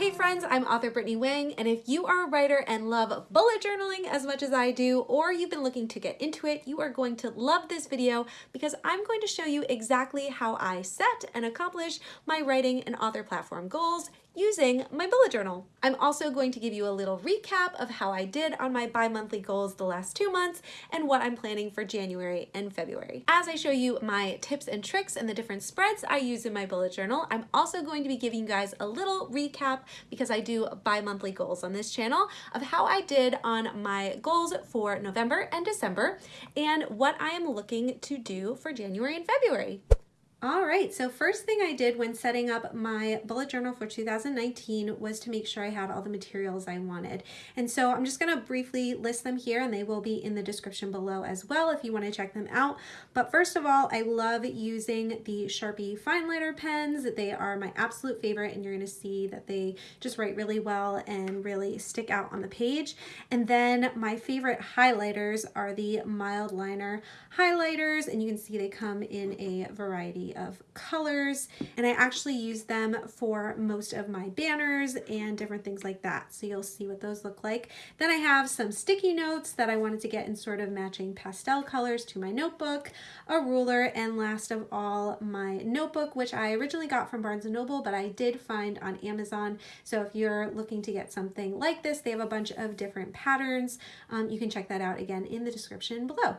Hey friends, I'm author Brittany Wong, and if you are a writer and love bullet journaling as much as I do, or you've been looking to get into it, you are going to love this video because I'm going to show you exactly how I set and accomplish my writing and author platform goals using my bullet journal. I'm also going to give you a little recap of how I did on my bi-monthly goals the last two months and what I'm planning for January and February. As I show you my tips and tricks and the different spreads I use in my bullet journal, I'm also going to be giving you guys a little recap because I do bi-monthly goals on this channel of how I did on my goals for November and December and what I am looking to do for January and February. All right, so first thing I did when setting up my bullet journal for 2019 was to make sure I had all the materials I wanted. And so I'm just gonna briefly list them here and they will be in the description below as well if you wanna check them out. But first of all, I love using the Sharpie fine liner pens. They are my absolute favorite and you're gonna see that they just write really well and really stick out on the page. And then my favorite highlighters are the Mildliner highlighters and you can see they come in a variety of colors and I actually use them for most of my banners and different things like that. So you'll see what those look like. Then I have some sticky notes that I wanted to get in sort of matching pastel colors to my notebook, a ruler, and last of all, my notebook, which I originally got from Barnes & Noble, but I did find on Amazon. So if you're looking to get something like this, they have a bunch of different patterns. Um, you can check that out again in the description below.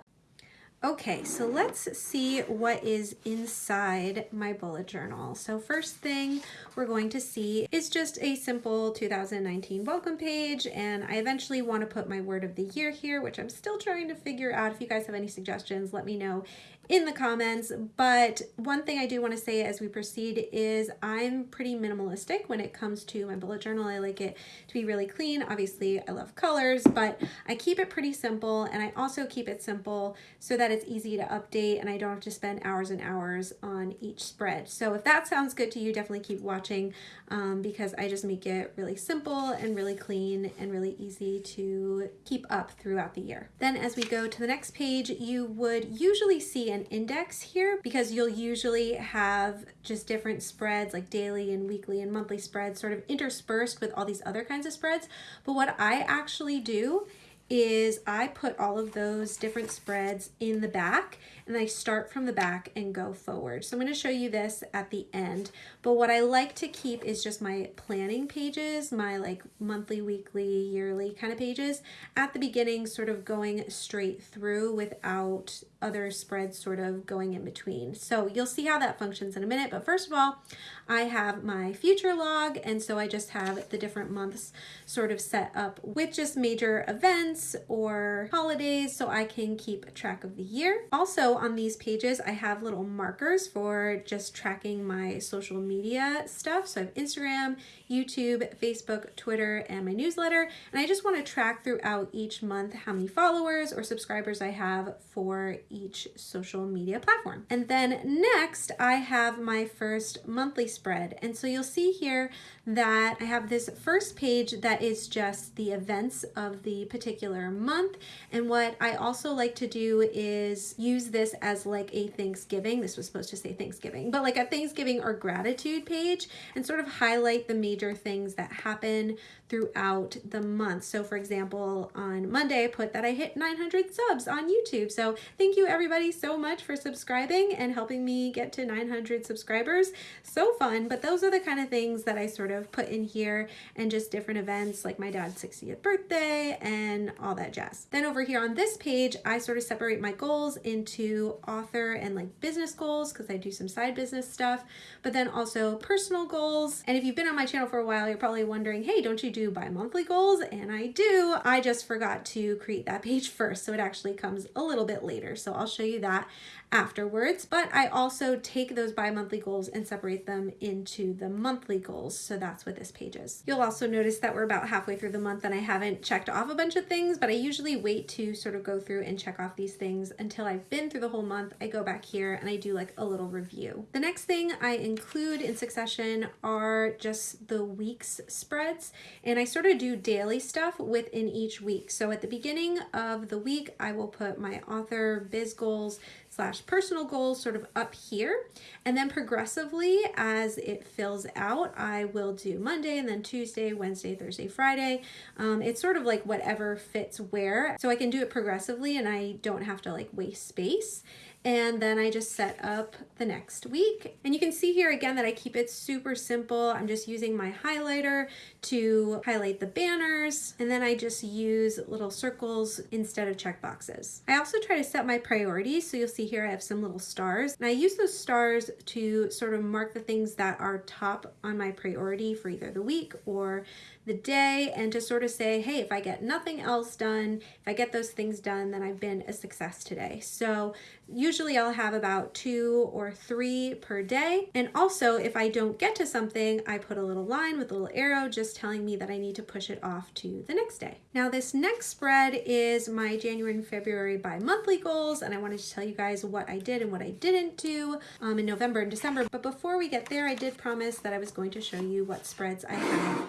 Okay, so let's see what is inside my bullet journal. So first thing we're going to see is just a simple 2019 welcome page and I eventually want to put my word of the year here, which I'm still trying to figure out. If you guys have any suggestions, let me know in the comments. But one thing I do want to say as we proceed is I'm pretty minimalistic when it comes to my bullet journal. I like it to be really clean. Obviously, I love colors, but I keep it pretty simple and I also keep it simple so that it's easy to update and I don't have to spend hours and hours on each spread. So if that sounds good to you, definitely keep watching um, because I just make it really simple and really clean and really easy to keep up throughout the year. Then as we go to the next page, you would usually see an index here because you'll usually have just different spreads like daily and weekly and monthly spreads sort of interspersed with all these other kinds of spreads. But what I actually do is I put all of those different spreads in the back and I start from the back and go forward. So I'm going to show you this at the end. But what I like to keep is just my planning pages, my like monthly, weekly, yearly kind of pages at the beginning, sort of going straight through without other spreads sort of going in between. So you'll see how that functions in a minute. But first of all, I have my future log. And so I just have the different months sort of set up with just major events or holidays so I can keep track of the year. Also on these pages, I have little markers for just tracking my social media stuff. So I have Instagram, YouTube, Facebook, Twitter, and my newsletter. And I just want to track throughout each month how many followers or subscribers I have for each social media platform. And then next, I have my first monthly spread. And so you'll see here that I have this first page that is just the events of the particular month. And what I also like to do is use this as like a Thanksgiving. This was supposed to say Thanksgiving, but like a Thanksgiving or gratitude page and sort of highlight the major things that happen throughout the month. So for example, on Monday, I put that I hit 900 subs on YouTube. So thank you everybody so much for subscribing and helping me get to 900 subscribers. So fun, but those are the kind of things that I sort of put in here and just different events like my dad's 60th birthday and all that jazz. Then over here on this page, I sort of separate my goals into author and like business goals because I do some side business stuff, but then also personal goals. And if you've been on my channel for a while, you're probably wondering, hey, don't you do bi-monthly goals and I do. I just forgot to create that page first so it actually comes a little bit later. So I'll show you that afterwards, but I also take those bi-monthly goals and separate them into the monthly goals. So that's what this page is. You'll also notice that we're about halfway through the month and I haven't checked off a bunch of things, but I usually wait to sort of go through and check off these things until I've been through the whole month. I go back here and I do like a little review. The next thing I include in succession are just the week's spreads and I sort of do daily stuff within each week. So at the beginning of the week, I will put my author biz goals slash personal goals sort of up here. And then progressively as it fills out, I will do Monday and then Tuesday, Wednesday, Thursday, Friday. Um, it's sort of like whatever fits where. So I can do it progressively and I don't have to like waste space and then I just set up the next week. And you can see here again that I keep it super simple. I'm just using my highlighter to highlight the banners, and then I just use little circles instead of check boxes. I also try to set my priorities, so you'll see here I have some little stars, and I use those stars to sort of mark the things that are top on my priority for either the week or the day and to sort of say, hey, if I get nothing else done, if I get those things done, then I've been a success today. So usually I'll have about two or three per day. And also if I don't get to something, I put a little line with a little arrow just telling me that I need to push it off to the next day. Now this next spread is my January and February bi-monthly goals and I wanted to tell you guys what I did and what I didn't do um, in November and December. But before we get there, I did promise that I was going to show you what spreads I have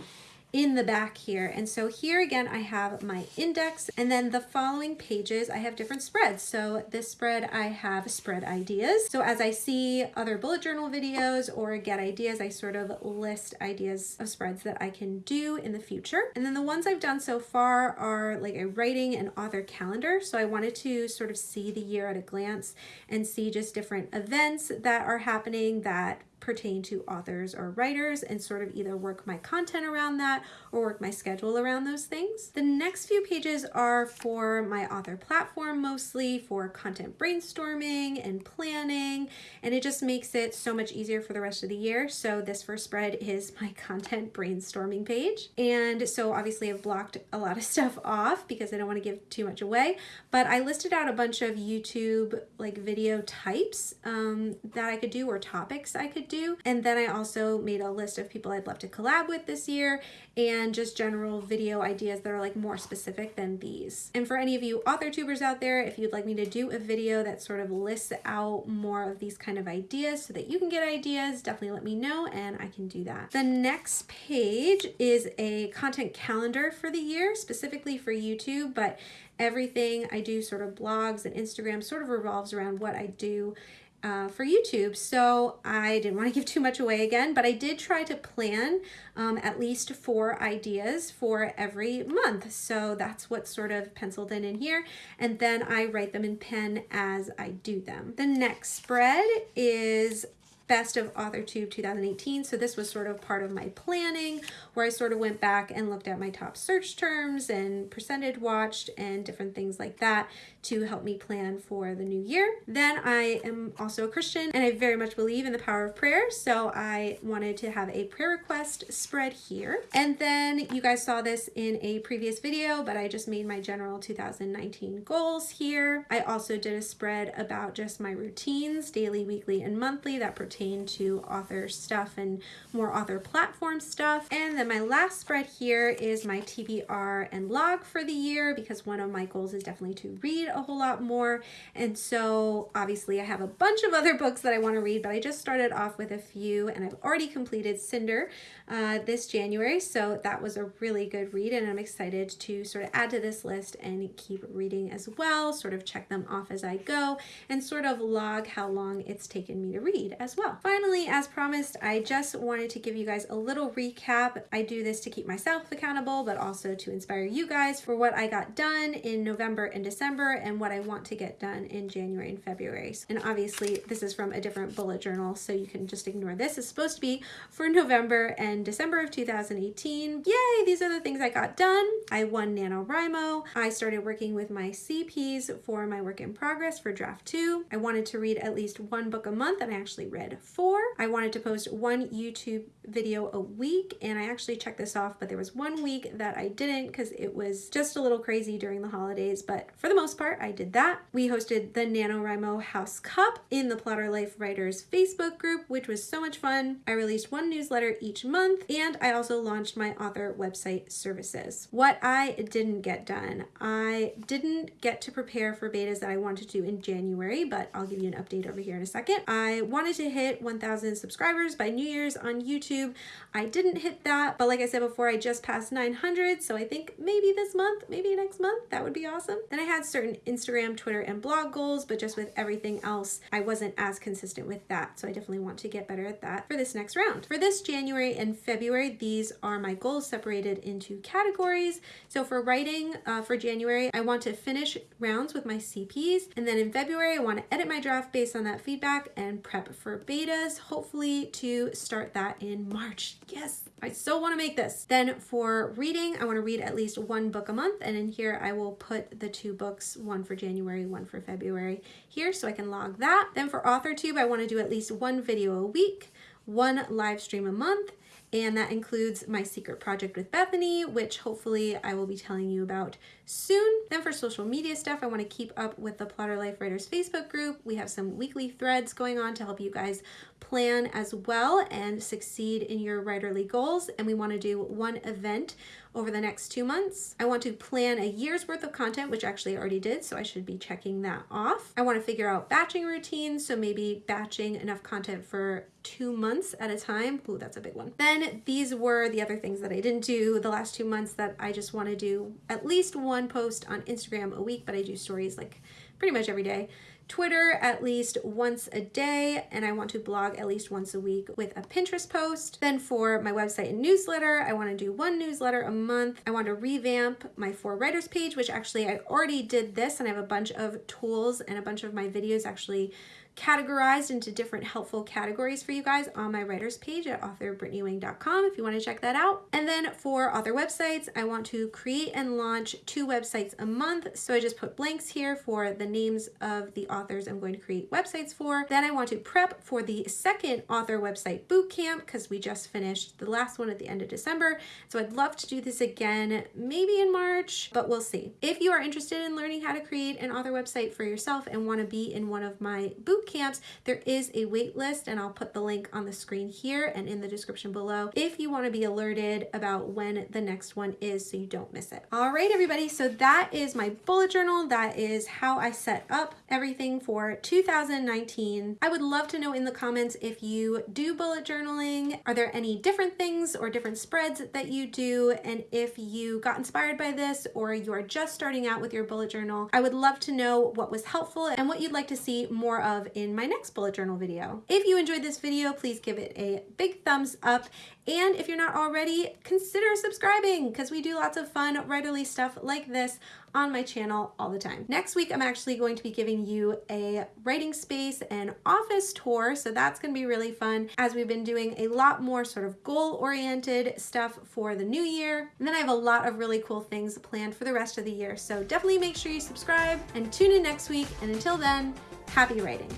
in the back here. And so here again, I have my index and then the following pages, I have different spreads. So this spread, I have spread ideas. So as I see other bullet journal videos or get ideas, I sort of list ideas of spreads that I can do in the future. And then the ones I've done so far are like a writing and author calendar. So I wanted to sort of see the year at a glance and see just different events that are happening that pertain to authors or writers and sort of either work my content around that or work my schedule around those things. The next few pages are for my author platform mostly for content brainstorming and planning and it just makes it so much easier for the rest of the year. So this first spread is my content brainstorming page and so obviously I've blocked a lot of stuff off because I don't want to give too much away but I listed out a bunch of YouTube like video types um, that I could do or topics I could do. And then I also made a list of people I'd love to collab with this year and just general video ideas that are like more specific than these. And for any of you author tubers out there, if you'd like me to do a video that sort of lists out more of these kind of ideas so that you can get ideas, definitely let me know and I can do that. The next page is a content calendar for the year, specifically for YouTube, but everything I do sort of blogs and Instagram sort of revolves around what I do uh, for YouTube. So I didn't want to give too much away again, but I did try to plan um, at least four ideas for every month. So that's what's sort of penciled in in here. And then I write them in pen as I do them. The next spread is Best of AuthorTube 2018. So this was sort of part of my planning where I sort of went back and looked at my top search terms and percentage watched and different things like that to help me plan for the new year. Then I am also a Christian and I very much believe in the power of prayer. So I wanted to have a prayer request spread here. And then you guys saw this in a previous video, but I just made my general 2019 goals here. I also did a spread about just my routines, daily, weekly, and monthly that pertain to author stuff and more author platform stuff. And then my last spread here is my TBR and log for the year because one of my goals is definitely to read a whole lot more. And so obviously I have a bunch of other books that I want to read, but I just started off with a few and I've already completed Cinder uh, this January. So that was a really good read and I'm excited to sort of add to this list and keep reading as well, sort of check them off as I go and sort of log how long it's taken me to read as well. Finally, as promised, I just wanted to give you guys a little recap. I do this to keep myself accountable, but also to inspire you guys for what I got done in November and December and what I want to get done in January and February. And obviously this is from a different bullet journal, so you can just ignore this. It's supposed to be for November and December of 2018. Yay, these are the things I got done. I won NaNoWriMo. I started working with my CPs for my work in progress for draft two. I wanted to read at least one book a month and I actually read four. I wanted to post one YouTube video a week and I actually checked this off, but there was one week that I didn't because it was just a little crazy during the holidays, but for the most part, I did that. We hosted the NaNoWriMo House Cup in the Plotter Life Writers Facebook group, which was so much fun. I released one newsletter each month, and I also launched my author website services. What I didn't get done, I didn't get to prepare for betas that I wanted to in January, but I'll give you an update over here in a second. I wanted to hit hit 1,000 subscribers by New Year's on YouTube. I didn't hit that, but like I said before, I just passed 900, so I think maybe this month, maybe next month, that would be awesome. Then I had certain Instagram, Twitter, and blog goals, but just with everything else, I wasn't as consistent with that, so I definitely want to get better at that for this next round. For this January and February, these are my goals separated into categories. So for writing uh, for January, I want to finish rounds with my CPs, and then in February, I want to edit my draft based on that feedback and prep for betas, hopefully to start that in March. Yes, I so want to make this. Then for reading, I want to read at least one book a month. And in here, I will put the two books, for January, one for February here so I can log that. Then for AuthorTube, I want to do at least one video a week, one live stream a month, and that includes my secret project with Bethany, which hopefully I will be telling you about soon. Then for social media stuff, I want to keep up with the Plotter Life Writers Facebook group. We have some weekly threads going on to help you guys plan as well and succeed in your writerly goals. And we want to do one event over the next two months. I want to plan a year's worth of content, which actually I already did, so I should be checking that off. I want to figure out batching routines, so maybe batching enough content for two months at a time. Ooh, that's a big one. Then these were the other things that I didn't do the last two months that I just want to do at least one post on Instagram a week, but I do stories like pretty much every day. Twitter at least once a day, and I want to blog at least once a week with a Pinterest post. Then for my website and newsletter, I want to do one newsletter a month. I want to revamp my For Writers page, which actually I already did this, and I have a bunch of tools and a bunch of my videos actually categorized into different helpful categories for you guys on my writers page at authorbrittanywong.com if you want to check that out. And then for author websites, I want to create and launch two websites a month. So I just put blanks here for the names of the authors I'm going to create websites for. Then I want to prep for the second author website bootcamp because we just finished the last one at the end of December. So I'd love to do this again, maybe in March, but we'll see. If you are interested in learning how to create an author website for yourself and want to be in one of my boot boot camps, there is a wait list and I'll put the link on the screen here and in the description below if you want to be alerted about when the next one is so you don't miss it. All right, everybody. So that is my bullet journal. That is how I set up everything for 2019. I would love to know in the comments if you do bullet journaling. Are there any different things or different spreads that you do? And if you got inspired by this or you are just starting out with your bullet journal, I would love to know what was helpful and what you'd like to see more of in my next bullet journal video. If you enjoyed this video, please give it a big thumbs up. And if you're not already, consider subscribing because we do lots of fun writerly stuff like this on my channel all the time. Next week, I'm actually going to be giving you a writing space and office tour. So that's gonna be really fun as we've been doing a lot more sort of goal-oriented stuff for the new year. And then I have a lot of really cool things planned for the rest of the year. So definitely make sure you subscribe and tune in next week. And until then, Happy writing.